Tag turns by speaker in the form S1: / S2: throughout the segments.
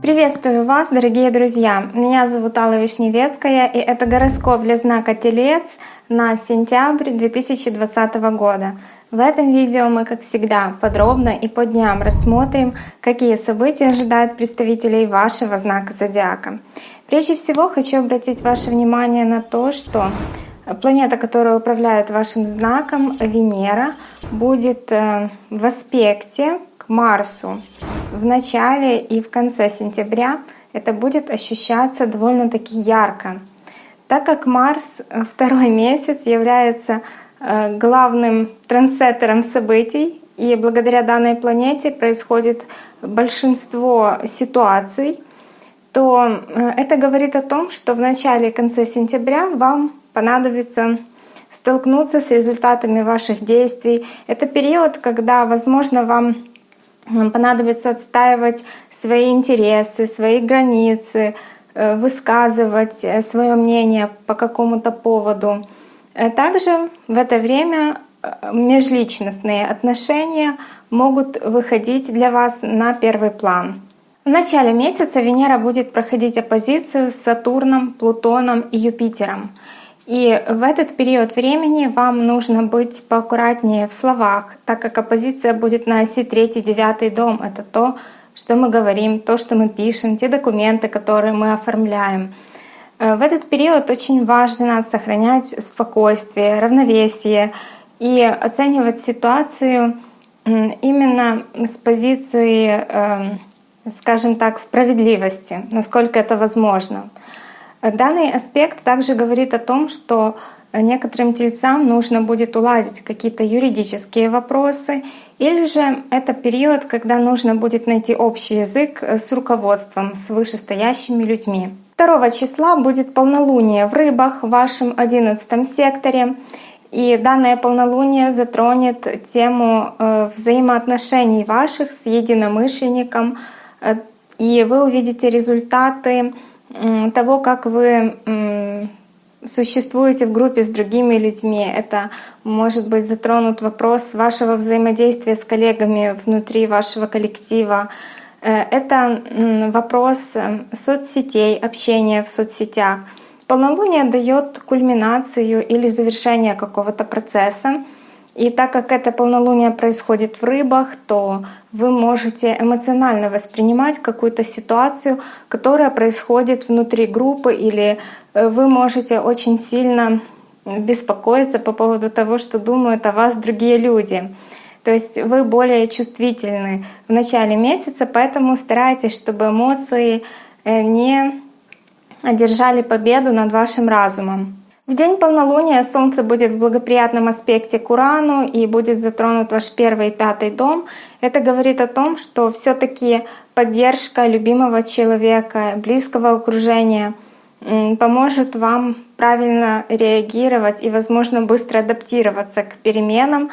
S1: Приветствую вас, дорогие друзья! Меня зовут Алла Вишневецкая, и это гороскоп для знака Телец на сентябрь 2020 года. В этом видео мы, как всегда, подробно и по дням рассмотрим, какие события ожидают представителей вашего знака зодиака. Прежде всего хочу обратить ваше внимание на то, что планета, которая управляет вашим знаком, Венера, будет э, в аспекте Марсу в начале и в конце сентября это будет ощущаться довольно-таки ярко. Так как Марс э, второй месяц является э, главным трансеттером событий, и благодаря данной планете происходит большинство ситуаций, то это говорит о том, что в начале и конце сентября вам понадобится столкнуться с результатами ваших действий. Это период, когда, возможно, вам понадобится отстаивать свои интересы, свои границы, э, высказывать э, свое мнение по какому-то поводу. Э, также в это время межличностные отношения могут выходить для вас на первый план. В начале месяца Венера будет проходить оппозицию с Сатурном, Плутоном и Юпитером. И в этот период времени вам нужно быть поаккуратнее в словах, так как оппозиция будет на оси 3-9 дом. Это то, что мы говорим, то, что мы пишем, те документы, которые мы оформляем. Э, в этот период очень важно сохранять спокойствие, равновесие и оценивать ситуацию именно с позиции, эм, скажем так, справедливости, насколько это возможно. Данный аспект также говорит о том, что некоторым тельцам нужно будет уладить какие-то юридические вопросы, или же это период, когда нужно будет найти общий язык с руководством, с вышестоящими людьми. 2 числа будет полнолуние в рыбах в вашем 11 секторе. И данное полнолуние затронет тему э, взаимоотношений ваших с единомышленником, э, и вы увидите результаты того, как вы существуете в группе с другими людьми. Это может быть затронут вопрос вашего взаимодействия с коллегами внутри вашего коллектива. Э, это вопрос э, соцсетей, общения в соцсетях. Полнолуние дает кульминацию или завершение какого-то процесса. И так как это полнолуние происходит в рыбах, то вы можете эмоционально воспринимать какую-то ситуацию, которая происходит внутри группы, или э, вы можете очень сильно беспокоиться по поводу того, что думают о вас другие люди. То есть вы более чувствительны в начале месяца, поэтому старайтесь, чтобы эмоции э, не одержали победу над вашим разумом. В день полнолуния Солнце будет в благоприятном аспекте к Урану и будет затронут ваш первый и пятый дом. Это говорит о том, что все таки поддержка любимого человека, близкого окружения поможет вам правильно реагировать и, возможно, быстро адаптироваться к переменам,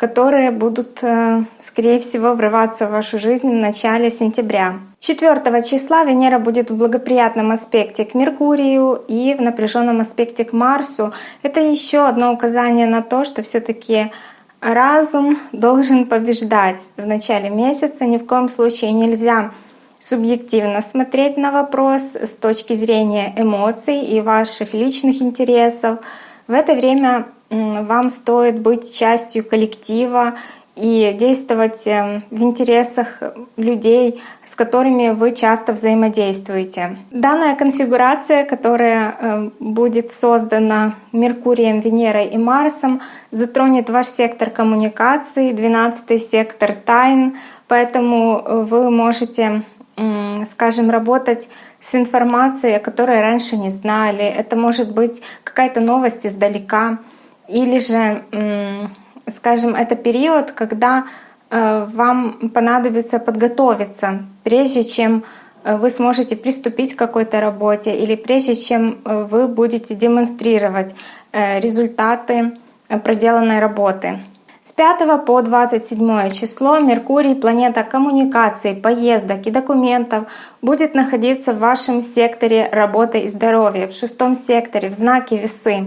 S1: которые будут, э, скорее всего, врываться в вашу жизнь в начале сентября. 4 числа Венера будет в благоприятном аспекте к Меркурию и в напряженном аспекте к Марсу. Это еще одно указание на то, что все таки разум должен побеждать в начале месяца. Ни в коем случае нельзя субъективно смотреть на вопрос с точки зрения эмоций и ваших личных интересов. В это время вам стоит быть частью коллектива и действовать эм, в интересах людей, с которыми вы часто взаимодействуете. Данная конфигурация, которая эм, будет создана Меркурием, Венерой и Марсом, затронет ваш сектор коммуникации, 12 сектор тайн, поэтому э, вы можете, скажем, работать с информацией, о которой раньше не знали. Это может быть какая-то новость издалека или же, скажем, это период, когда э, вам понадобится подготовиться, прежде чем э, вы сможете приступить к какой-то работе или прежде чем э, вы будете демонстрировать результаты проделанной работы. С 5 по 27 число Меркурий, планета коммуникаций, поездок и документов, будет находиться в вашем секторе работы и здоровья, в шестом секторе, в знаке весы.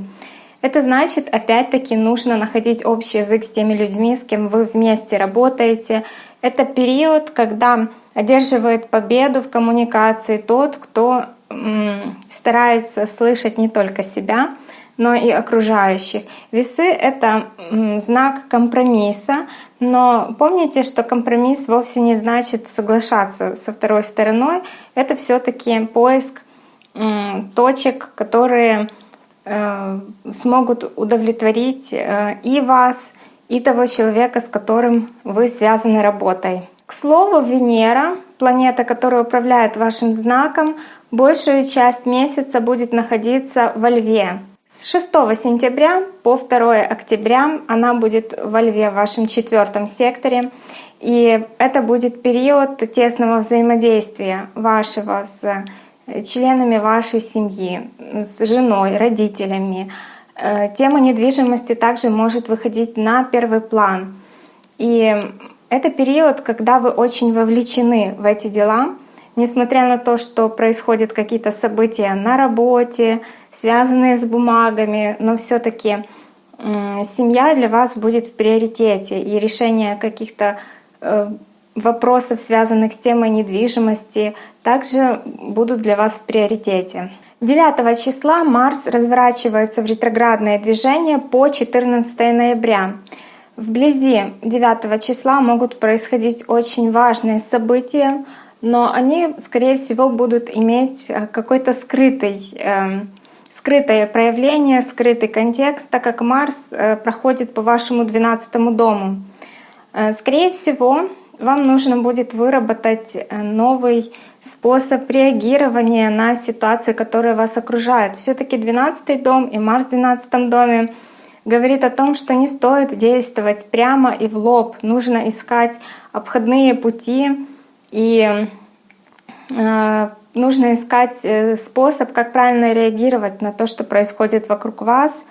S1: Это значит, опять-таки, нужно находить общий язык с теми людьми, с кем вы вместе работаете. Это период, когда одерживает победу в коммуникации тот, кто старается слышать не только себя, но и окружающих. Весы — это знак компромисса, но помните, что компромисс вовсе не значит соглашаться со второй стороной. Это все таки поиск точек, которые смогут удовлетворить э, и вас, и того человека, с которым вы связаны работой. К слову, Венера, планета, которая управляет вашим знаком, большую часть месяца будет находиться во Льве. С 6 сентября по 2 октября она будет во Льве, в вашем четвертом секторе. И это будет период тесного взаимодействия вашего с членами вашей семьи, с женой, родителями. Э, тема недвижимости также может выходить на первый план. И это период, когда вы очень вовлечены в эти дела, несмотря на то, что происходят какие-то события на работе, связанные с бумагами, но все-таки семья для вас будет в приоритете, и решение каких-то э, вопросов, связанных с темой недвижимости, также будут для вас в приоритете. 9 числа Марс разворачивается в ретроградное движение по 14 ноября. Вблизи 9 числа могут происходить очень важные события, но они, скорее всего, будут иметь э, какой-то скрытый, э, скрытое проявление, скрытый контекст, так как Марс э, проходит по вашему 12 дому. Э, скорее всего, вам нужно будет выработать э, новый способ реагирования на ситуации, которые вас окружают. Все-таки 12 дом и Марс в 12 доме говорит о том, что не стоит действовать прямо и в лоб. Нужно искать обходные пути и э, нужно искать э, способ, как правильно реагировать на то, что происходит вокруг вас.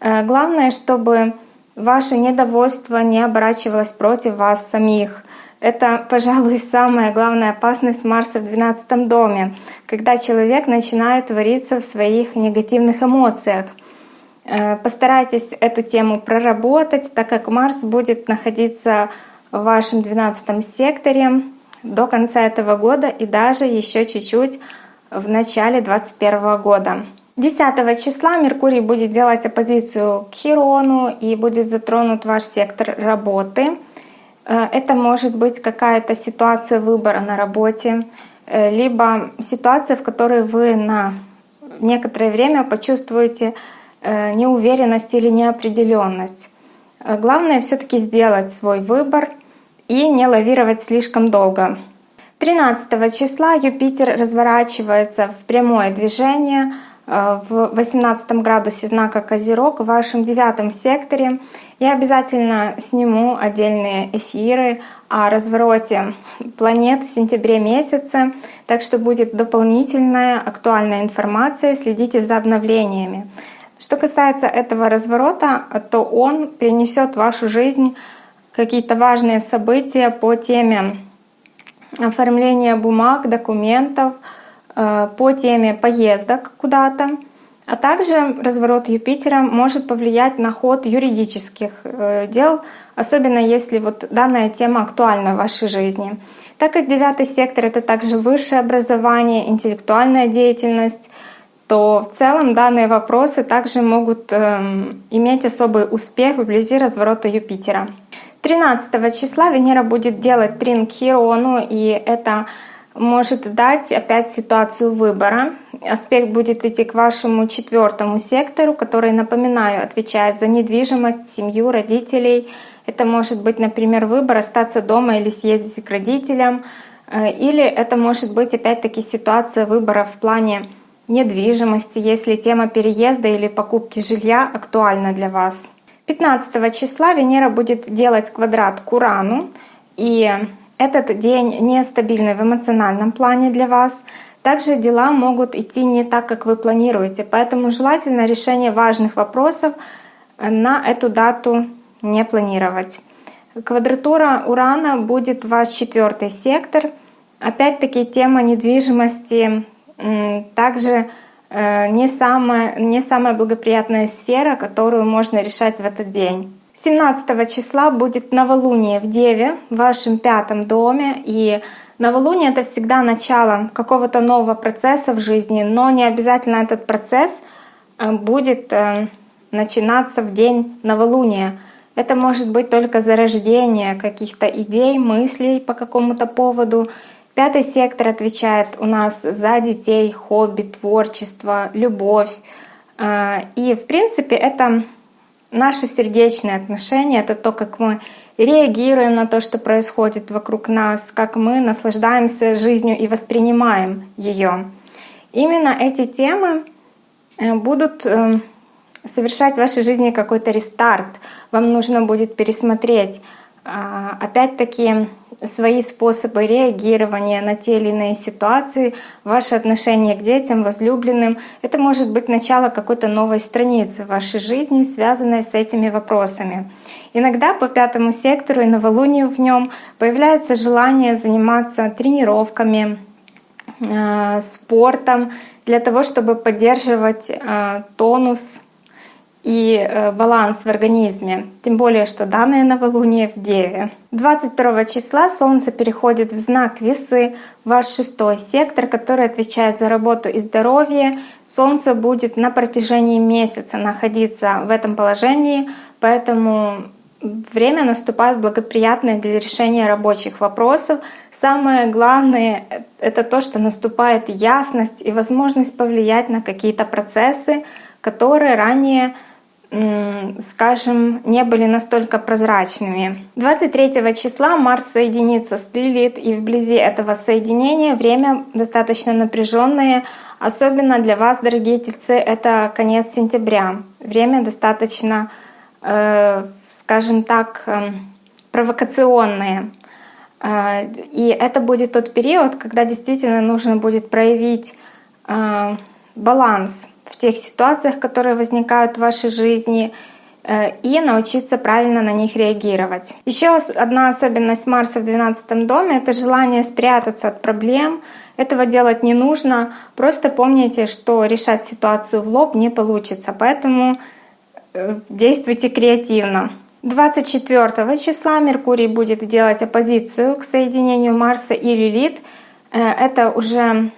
S1: Э, главное, чтобы ваше недовольство не оборачивалось против вас самих. Это, пожалуй, самая главная опасность Марса в 12 доме, когда человек начинает вариться в своих негативных эмоциях. Постарайтесь эту тему проработать, так как Марс будет находиться в вашем 12 секторе до конца этого года и даже еще чуть-чуть в начале 2021 года. 10 числа Меркурий будет делать оппозицию к Хирону и будет затронут ваш сектор работы. Э, это может быть какая-то ситуация выбора на работе, э, либо ситуация, в которой вы на некоторое время почувствуете э, неуверенность или неопределенность. Главное все-таки сделать свой выбор — и не лавировать слишком долго. 13 числа Юпитер разворачивается в прямое движение в 18 градусе знака Козерог в вашем девятом секторе. Я обязательно сниму отдельные эфиры о развороте планет в сентябре месяце, так что будет дополнительная актуальная информация, следите за обновлениями. Что касается этого разворота, то он принесет в вашу жизнь какие-то важные события по теме оформления бумаг, документов, э, по теме поездок куда-то. А также разворот Юпитера может повлиять на ход юридических э, дел, особенно если вот данная тема актуальна в вашей жизни. Так как девятый сектор — это также высшее образование, интеллектуальная деятельность, то в целом данные вопросы также могут эм, иметь особый успех вблизи разворота Юпитера. 13 числа Венера будет делать трин Хирону, и это может дать опять ситуацию выбора. Аспект будет идти к вашему четвертому сектору, который, напоминаю, отвечает за недвижимость, семью, родителей. Это может быть, например, выбор остаться дома или съездить к родителям. Э, или это может быть опять-таки ситуация выбора в плане недвижимости, если тема переезда или покупки жилья актуальна для вас. 15 числа Венера будет делать квадрат к Урану, и этот день нестабильный в эмоциональном плане для вас. Также дела могут идти не так, как вы планируете, поэтому желательно решение важных вопросов на эту дату не планировать. Квадратура Урана будет ваш четвертый сектор. Опять-таки тема недвижимости также э, не самая, не самая благоприятная сфера, которую можно решать в этот день. 17 числа будет новолуние в Деве, в вашем пятом доме, и новолуние — это всегда начало какого-то нового процесса в жизни, но не обязательно этот процесс э, будет э, начинаться в день новолуния. Это может быть только зарождение каких-то идей, мыслей по какому-то поводу. Пятый сектор отвечает у нас за детей, хобби, творчество, любовь. Э, и в принципе это Наши сердечные отношения — это то, как мы реагируем на то, что происходит вокруг нас, как мы наслаждаемся жизнью и воспринимаем ее. Именно эти темы э, будут э, совершать в вашей жизни какой-то рестарт. Вам нужно будет пересмотреть а, опять-таки свои способы реагирования на те или иные ситуации, ваше отношение к детям, возлюбленным. Это может быть начало какой-то новой страницы в вашей жизни, связанной с этими вопросами. Иногда по пятому сектору и новолунию в нем появляется желание заниматься тренировками, а, спортом для того, чтобы поддерживать а, тонус и э, баланс в организме. Тем более, что данное новолуние в Деве. 22 числа Солнце переходит в знак Весы, ваш шестой сектор, который отвечает за работу и здоровье. Солнце будет на протяжении месяца находиться в этом положении, поэтому время наступает благоприятное для решения рабочих вопросов. Самое главное — это то, что наступает ясность и возможность повлиять на какие-то процессы, которые ранее скажем, не были настолько прозрачными. 23 числа Марс соединится с Лилит, и вблизи этого соединения время достаточно напряженное, особенно для вас, дорогие тельцы, это конец сентября. Время достаточно, э, скажем так, э, провокационное. Э, и это будет тот период, когда действительно нужно будет проявить э, баланс в тех ситуациях, которые возникают в вашей жизни, э, и научиться правильно на них реагировать. Еще одна особенность Марса в 12 доме — это желание спрятаться от проблем. Этого делать не нужно. Просто помните, что решать ситуацию в лоб не получится. Поэтому э, действуйте креативно. 24 числа Меркурий будет делать оппозицию к соединению Марса и Лилит. Э, это уже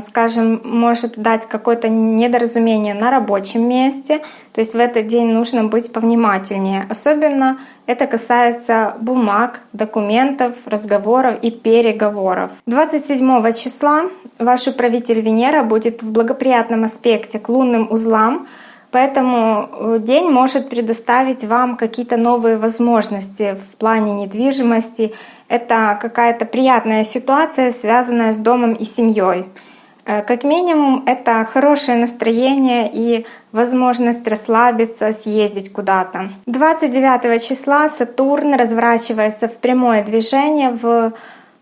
S1: скажем, может дать какое-то недоразумение на рабочем месте. То есть в этот день нужно быть повнимательнее. Особенно это касается бумаг, документов, разговоров и переговоров. 27 числа ваш управитель Венера будет в благоприятном аспекте к лунным узлам, Поэтому э, день может предоставить вам какие-то новые возможности в плане недвижимости. Это какая-то приятная ситуация, связанная с домом и семьей. Э, как минимум, это хорошее настроение и возможность расслабиться, съездить куда-то. 29 числа Сатурн разворачивается в прямое движение в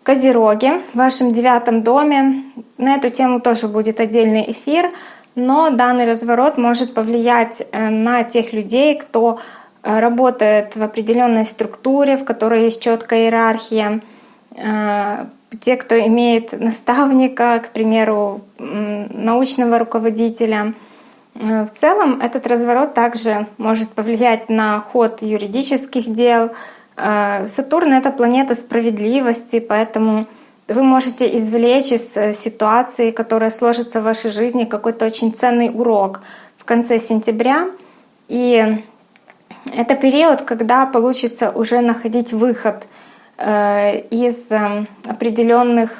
S1: Козероге, в вашем девятом доме. На эту тему тоже будет отдельный эфир но данный разворот может повлиять э, на тех людей, кто э, работает в определенной структуре, в которой есть четкая иерархия, э, те, кто имеет наставника, к примеру, научного руководителя. В целом этот разворот также может повлиять на ход юридических дел. Сатурн — это планета справедливости, поэтому вы можете извлечь из э, ситуации, которая сложится в вашей жизни, какой-то очень ценный урок в конце сентября. И это период, когда получится уже находить выход э, из э, определенных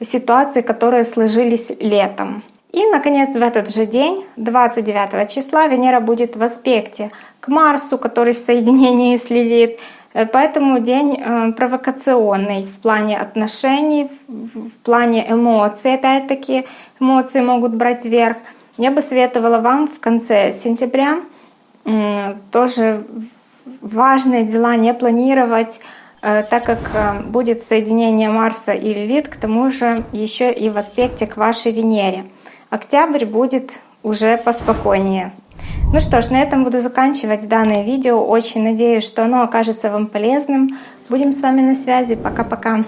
S1: ситуаций, которые сложились летом. И, наконец, в этот же день, 29 числа, Венера будет в аспекте к Марсу, который в соединении с Лилит, Э, поэтому день э, провокационный в плане отношений, в плане эмоций. Опять-таки эмоции могут брать верх. Я бы советовала вам в конце сентября тоже важные дела не планировать, э, так как будет соединение Марса и Лилит, к тому же еще и в аспекте к вашей Венере. Октябрь будет уже поспокойнее. Ну что ж, на этом буду заканчивать данное видео. Очень надеюсь, что оно окажется вам полезным. Будем с вами на связи. Пока-пока.